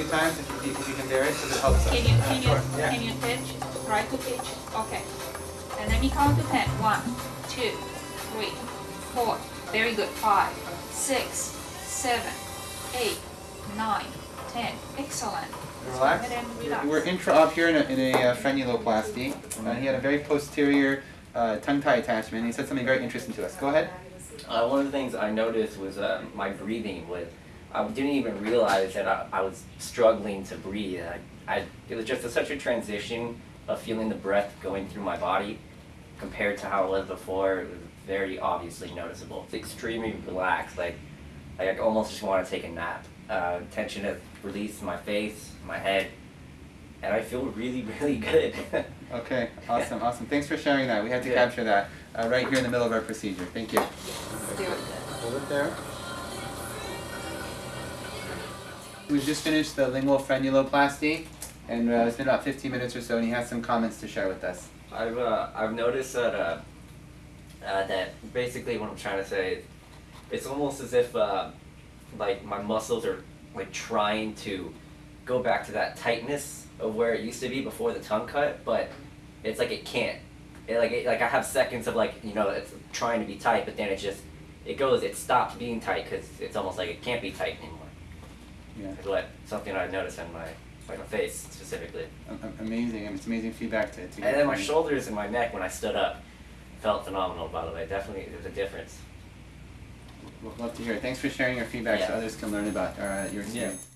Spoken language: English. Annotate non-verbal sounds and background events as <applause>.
few times if you, if you can bear it, because it helps us. Can you, can you, yeah. can you pitch? Try to pitch, okay. And let me count to ten. One, two, three, four, very good. Five, six, seven, eight, nine, ten. Excellent. Relax. Go ahead and relax. We're intra-op here in a, in a uh, frenuloplasty. Uh, he had a very posterior uh, tongue tie attachment. He said something very interesting to us. Go ahead. Uh, one of the things I noticed was uh, my breathing was I didn't even realize that I, I was struggling to breathe. I, I, it was just a, such a transition of feeling the breath going through my body compared to how it was before. It was very obviously noticeable. It's extremely relaxed. Like, like I almost just want to take a nap. Uh, tension has released in my face, my head, and I feel really, really good. <laughs> Okay, awesome, awesome. Thanks for sharing that. We had to Yeah. capture that uh, right here in the middle of our procedure. Thank you. Let's do it. Hold it there. We've just finished the lingual frenuloplasty, and uh, it's been about 15 minutes or so, and he has some comments to share with us. I've uh, I've noticed that uh, uh, that basically what I'm trying to say is it's almost as if uh, like my muscles are like trying to go back to that tightness of where it used to be before the tongue cut, but it's like it can't. It, like it, like I have seconds of like you know it's trying to be tight, but then it just it goes it stops being tight because it's almost like it can't be tight anymore. Yeah, what something I noticed in my like my face specifically. amazing. It's amazing feedback to, to And then my shoulders and my neck when I stood up felt phenomenal. By the way, definitely there's a difference. We'd love to hear it. Thanks for sharing your feedback so others can learn about uh, your experience.